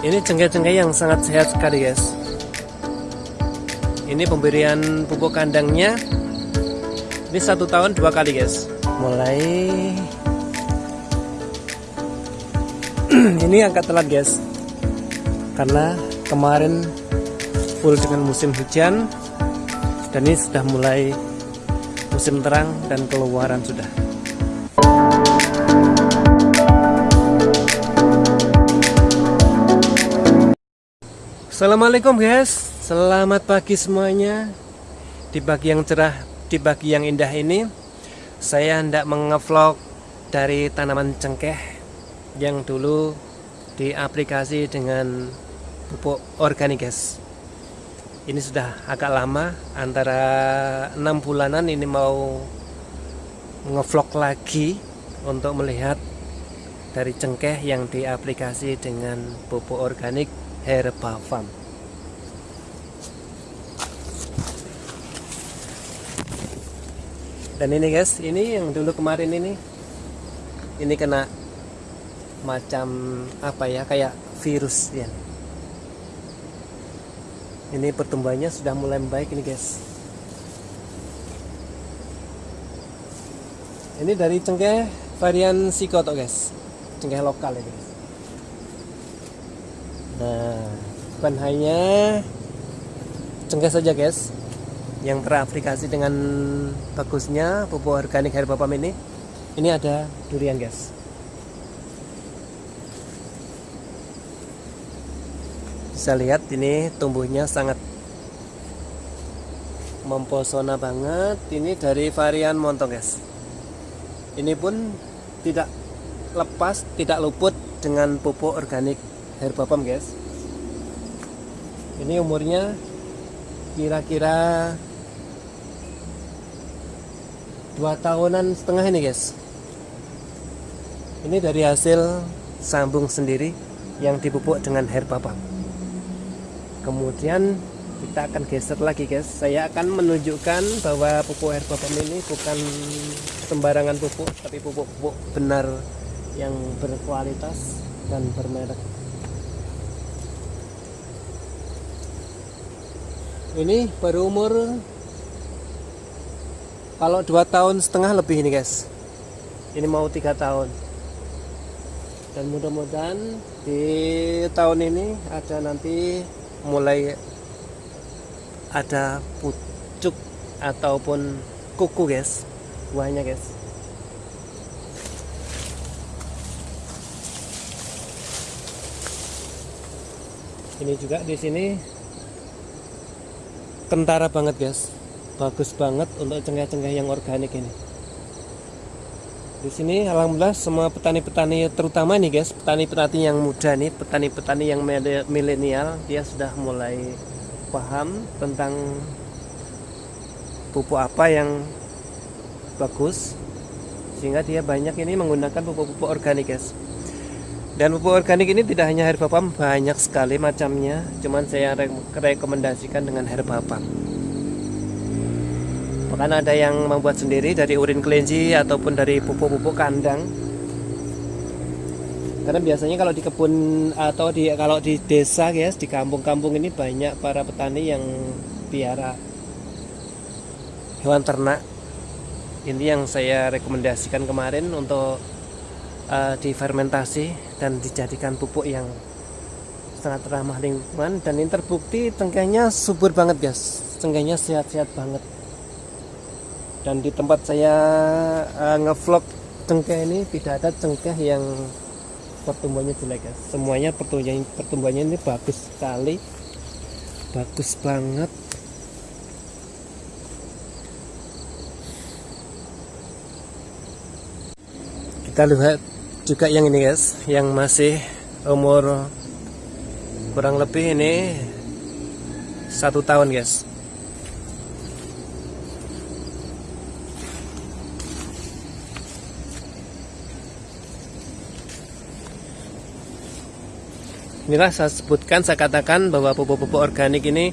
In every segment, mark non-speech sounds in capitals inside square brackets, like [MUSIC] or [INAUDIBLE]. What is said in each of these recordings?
Ini cengkeh-cengkeh yang sangat sehat sekali guys. Ini pemberian pupuk kandangnya. Ini satu tahun dua kali guys. Mulai [CLEARS THROAT] ini angkat telat guys. Karena kemarin full dengan musim hujan dan ini sudah mulai musim terang dan keluaran sudah. Assalamualaikum guys. Selamat pagi semuanya. Di pagi yang cerah Di pagi yang indah ini Saya hendak mengevlog Dari tanaman cengkeh Yang dulu Di aplikasi dengan Pupuk organik guys. Ini sudah agak lama Antara 6 bulanan ini mau Ngevlog lagi Untuk melihat Dari cengkeh yang diaplikasi dengan pupuk organik Herba Farm. Dan ini guys, ini yang dulu kemarin ini, ini kena macam apa ya, kayak virus ya. Ini pertumbuhannya sudah mulai membaik ini guys. Ini dari cengkeh varian sikoto guys, cengkeh lokal ya guys. Nah, bukan hanya cengkeh saja guys yang teraplikasi dengan bagusnya pupuk organik herbapam ini. Ini ada durian guys. Bisa lihat ini tumbuhnya sangat mempesona banget. Ini dari varian montong guys. Ini pun tidak lepas, tidak luput dengan pupuk organik herbapam guys. Ini umurnya kira-kira dua tahunan setengah ini guys. Ini dari hasil sambung sendiri yang dipupuk dengan herbapam kemudian kita akan geser lagi guys. Saya akan menunjukkan bahwa pupuk herbapam ini bukan sembarangan pupuk tapi pupuk-pupuk benar yang berkualitas dan bermerek ini baru umur kalau dua tahun setengah lebih ini guys. Ini mau tiga tahun. Dan mudah-mudahan di tahun ini ada nanti mulai ada pucuk ataupun kuku guys. Buahnya guys. Ini juga di sini kentara banget guys. Bagus banget untuk cengkeh-cengkeh yang organik ini. Di sini alhamdulillah semua petani-petani terutama nih guys petani-petani yang muda nih petani-petani yang milenial dia sudah mulai paham tentang pupuk apa yang bagus sehingga dia banyak ini menggunakan pupuk-pupuk organik guys dan pupuk organik ini tidak hanya herbapam, banyak sekali macamnya. Cuman saya rekomendasikan dengan herbapam. Bahkan ada yang membuat sendiri dari urin kelinci ataupun dari pupuk-pupuk kandang. Karena biasanya kalau di kebun atau di kalau di desa guys, di kampung-kampung ini banyak para petani yang piara hewan ternak. Ini yang saya rekomendasikan kemarin untuk uh, difermentasi dan dijadikan pupuk yang sangat ramah lingkungan. Dan ini terbukti cengkehnya subur banget guys. Cengkehnya sehat-sehat banget. Dan di tempat saya uh, ngevlog cengkeh ini tidak ada cengkeh yang pertumbuhannya jelek guys. Semuanya pertumbuhannya pertumbuhannya ini bagus sekali. Bagus banget. Kita lihat juga yang ini guys yang masih umur kurang lebih ini satu tahun guys. Inilah saya sebutkan saya katakan bahwa pupuk-pupuk organik ini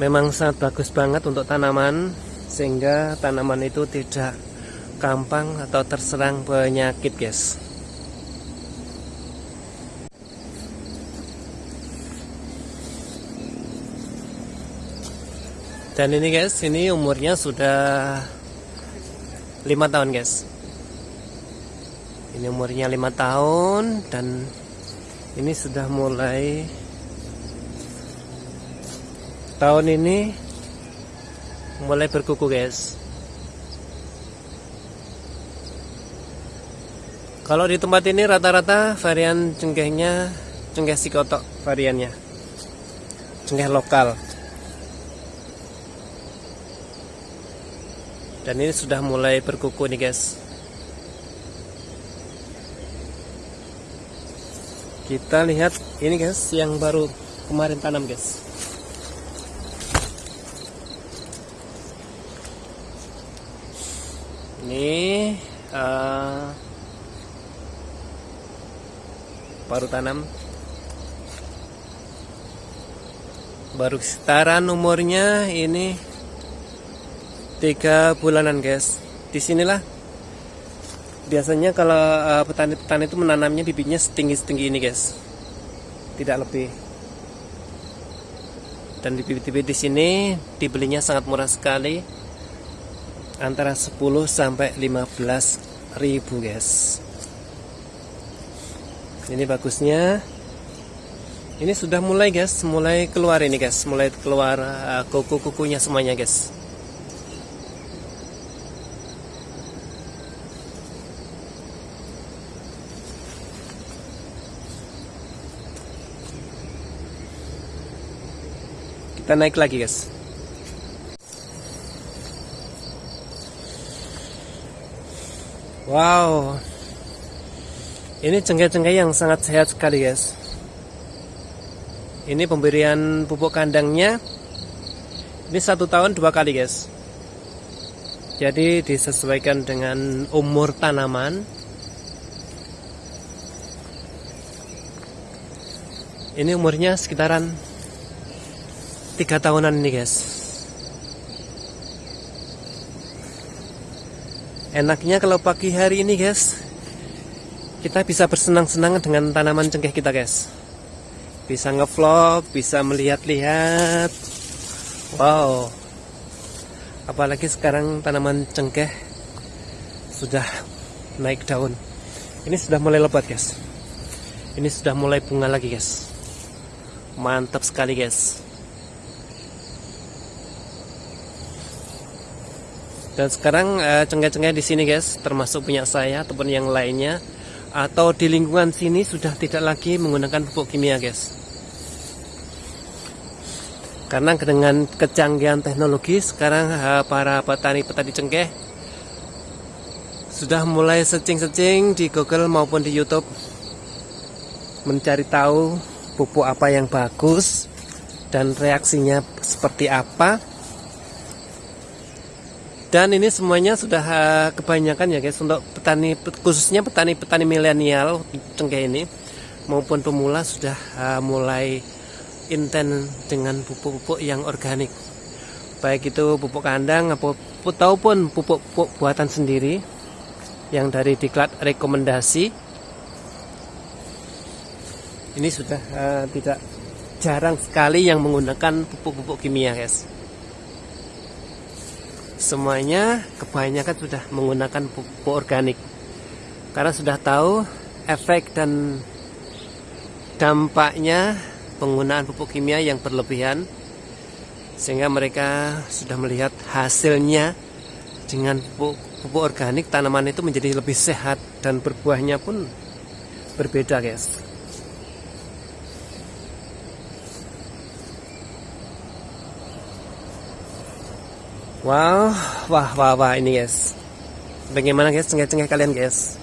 memang sangat bagus banget untuk tanaman sehingga tanaman itu tidak gampang atau terserang penyakit guys dan ini guys ini umurnya sudah lima tahun guys. Ini umurnya lima tahun dan ini sudah mulai tahun ini mulai berkuku guys. Kalau di tempat ini rata-rata varian cengkehnya cengkeh sikotok variannya. Cengkeh lokal dan ini sudah mulai berkuku nih guys. Kita lihat ini guys yang baru kemarin tanam guys. Ini uh, baru tanam. Baru setaran umurnya ini tiga bulanan guys. Di sinilah biasanya kalau eh, petani-petani itu menanamnya bibitnya setinggi-setinggi ini guys. Tidak lebih. Dan bibit-bibit di sini dibelinya sangat murah sekali. Antara 10 sampai 15 ribu guys. Ini bagusnya. Ini sudah mulai guys. Mulai keluar ini guys. Mulai keluar uh, kuku-kukunya semuanya guys kita naik lagi guys. Wow. Ini cengkeh-cengkeh yang sangat sehat sekali guys. Ini pemberian pupuk kandangnya. Ini satu tahun dua kali guys. Jadi disesuaikan dengan umur tanaman. Ini umurnya sekitaran tiga tahunan ini guys. Enaknya kalau pagi hari ini guys kita bisa bersenang-senang dengan tanaman cengkeh kita guys. Bisa ngevlog bisa melihat-lihat. Wow. Apalagi sekarang tanaman cengkeh sudah naik daun. Ini sudah mulai lebat guys. Ini sudah mulai bunga lagi guys. Mantap sekali guys Dan sekarang uh, cengkeh-cengkeh di sini guys, termasuk punya saya ataupun yang lainnya atau di lingkungan sini sudah tidak lagi menggunakan pupuk kimia guys. Karena dengan kecanggihan teknologi sekarang uh, para petani-petani cengkeh sudah mulai searching-searching di Google maupun di YouTube mencari tahu pupuk apa yang bagus dan reaksinya seperti apa dan ini semuanya sudah uh, kebanyakan ya guys untuk petani khususnya petani-petani milenial cengkeh ini maupun pemula sudah uh, mulai inten dengan pupuk-pupuk yang organik. Baik itu pupuk kandang ataupun pupuk-pupuk buatan sendiri yang dari diklat rekomendasi. Ini sudah uh, tidak jarang sekali yang menggunakan pupuk-pupuk kimia guys semuanya kebanyakan sudah menggunakan pupuk organik. Karena sudah tahu efek dan dampaknya penggunaan pupuk kimia yang berlebihan sehingga mereka sudah melihat hasilnya dengan pupuk, pupuk organik tanaman itu menjadi lebih sehat dan berbuahnya pun berbeda guys Wow, wah, wah, wah, ini guys. Bagaimana guys, cengkeh-cengkeh kalian guys?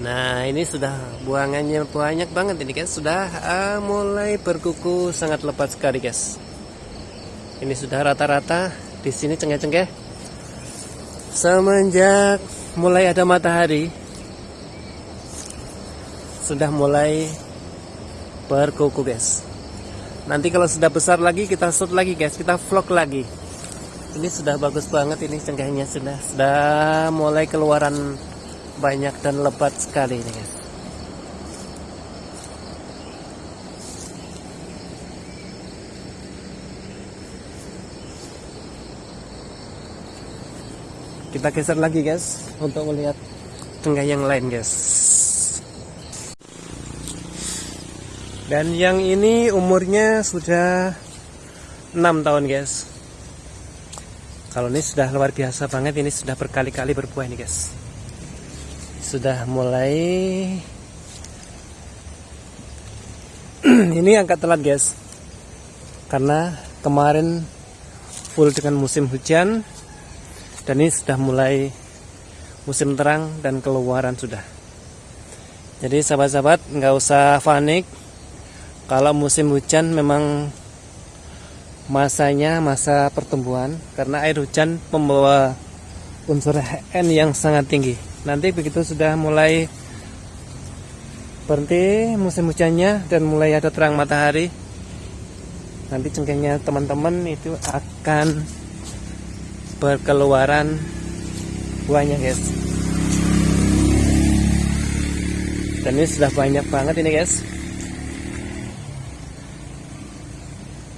Nah, ini sudah buangannya banyak banget ini guys. Sudah uh, mulai berkuku sangat lebat sekali guys. Ini sudah rata-rata di sini cengkeh-cengkeh. Semenjak mulai ada matahari, sudah mulai berkuku guys. Nanti kalau sudah besar lagi kita shoot lagi guys, kita vlog lagi ini sudah bagus banget ini cengkehnya sudah sudah mulai keluaran banyak dan lebat sekali ini guys. Kita geser lagi guys untuk melihat tengah yang lain guys. Dan yang ini umurnya sudah 6 tahun guys kalau ini sudah luar biasa banget ini sudah berkali-kali berbuah nih guys. Sudah mulai [CLEARS THROAT] ini angkat telat guys. Karena kemarin full dengan musim hujan dan ini sudah mulai musim terang dan keluaran sudah. Jadi sahabat-sahabat nggak usah panik. Kalau musim hujan memang masanya masa pertumbuhan karena air hujan membawa unsur N yang sangat tinggi. Nanti begitu sudah mulai berhenti musim hujannya dan mulai ada terang matahari nanti cengkehnya teman-teman itu akan berkeluaran buahnya guys. Dan ini sudah banyak banget ini guys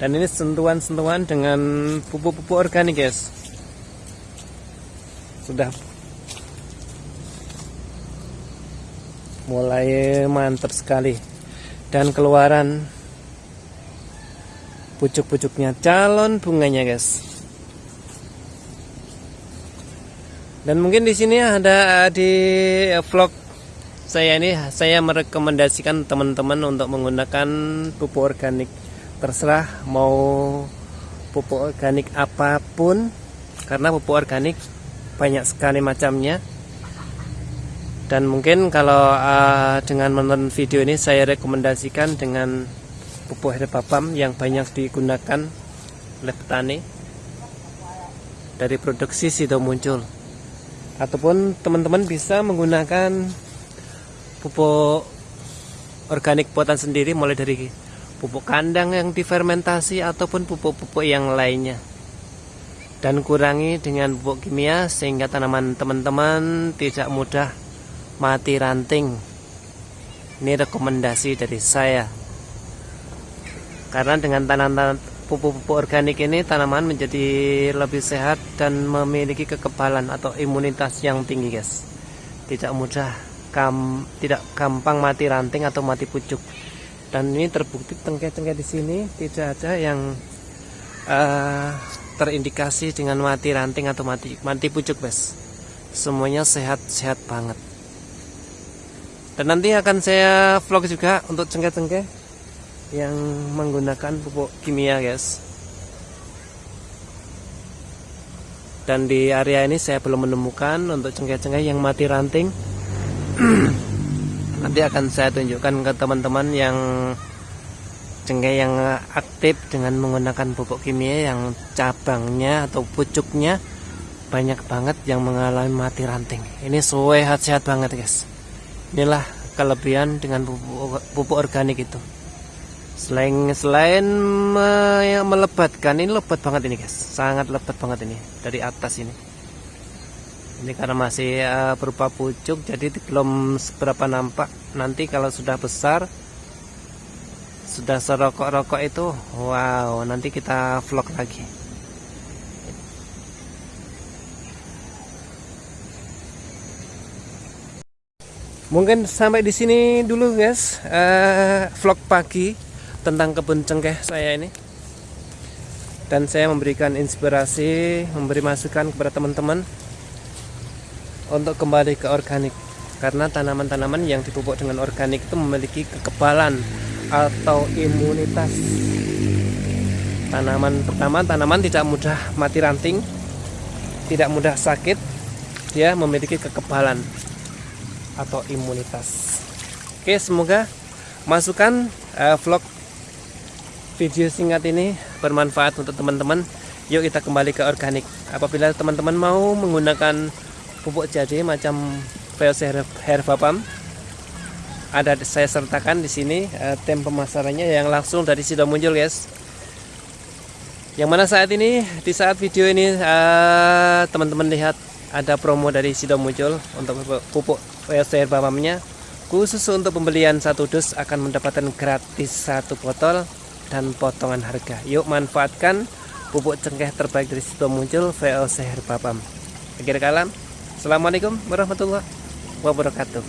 dan ini sentuhan-sentuhan dengan pupuk-pupuk organik guys. Sudah. Mulai mantap sekali. Dan keluaran pucuk-pucuknya calon bunganya guys. Dan mungkin di sini ada di vlog saya ini. Saya merekomendasikan teman-teman untuk menggunakan pupuk organik terserah mau pupuk organik apa pun karena pupuk organik banyak sekali macamnya. Dan mungkin kalau uh, dengan menonton video ini saya rekomendasikan dengan pupuk herbapam yang banyak digunakan oleh petani dari produksi sido muncul. Ataupun teman-teman bisa menggunakan pupuk organik buatan sendiri mulai dari pupuk kandang yang difermentasi ataupun pupuk-pupuk yang lainnya. Dan kurangi dengan pupuk kimia sehingga tanaman teman-teman tidak mudah mati ranting. Ini rekomendasi dari saya. Karena dengan tanaman pupuk-pupuk organik ini tanaman menjadi lebih sehat dan memiliki kekebalan atau imunitas yang tinggi guys. Tidak mudah kam, tidak gampang mati ranting atau mati pucuk dan ini terbukti tengkeh-tengkeh di sini tidak ada yang uh, terindikasi dengan mati ranting atau mati mati pucuk guys semuanya sehat-sehat banget. Dan nanti akan saya vlog juga untuk cengkeh-cengkeh yang menggunakan pupuk kimia guys. Dan di area ini saya belum menemukan untuk cengkeh-cengkeh yang mati ranting nanti akan saya tunjukkan ke teman-teman yang cengkeh yang aktif dengan menggunakan pupuk kimia yang cabangnya atau pucuknya banyak banget yang mengalami mati ranting. Ini sehat-sehat banget guys. Inilah kelebihan dengan pupuk, pupuk organik itu. Selain selain me, melebatkan ini lebat banget ini guys, sangat lebat banget ini dari atas ini. Ini karena masih uh, berupa pucuk jadi belum seberapa nampak. Nanti kalau sudah besar sudah serokok-rokok itu, wow, nanti kita vlog lagi. Mungkin sampai di sini dulu guys, uh, vlog pagi tentang kebun cengkeh saya ini dan saya memberikan inspirasi memberi masukan kepada teman-teman untuk kembali ke organik. Karena tanaman-tanaman yang dipupuk dengan organik itu memiliki kekebalan atau imunitas. Tanaman pertama tanaman tidak mudah mati ranting tidak mudah sakit dia memiliki kekebalan atau imunitas. Oke semoga masukan uh, vlog video singkat ini bermanfaat untuk teman-teman. Yuk kita kembali ke organik. Apabila teman-teman mau menggunakan pupuk jadi macam VOC Herbapam ada saya sertakan di sini uh, tem pemasarannya yang langsung dari sido muncul guys yang mana saat ini di saat video ini eh, teman-teman uh, lihat ada promo dari sido muncul untuk pupuk VOC Herbapamnya khusus untuk pembelian satu dus akan mendapatkan gratis satu botol dan potongan harga. Yuk manfaatkan pupuk cengkeh terbaik dari situ muncul VOC Herbapam. Akhir kalam, Assalamualaikum warahmatullahi wabarakatuh.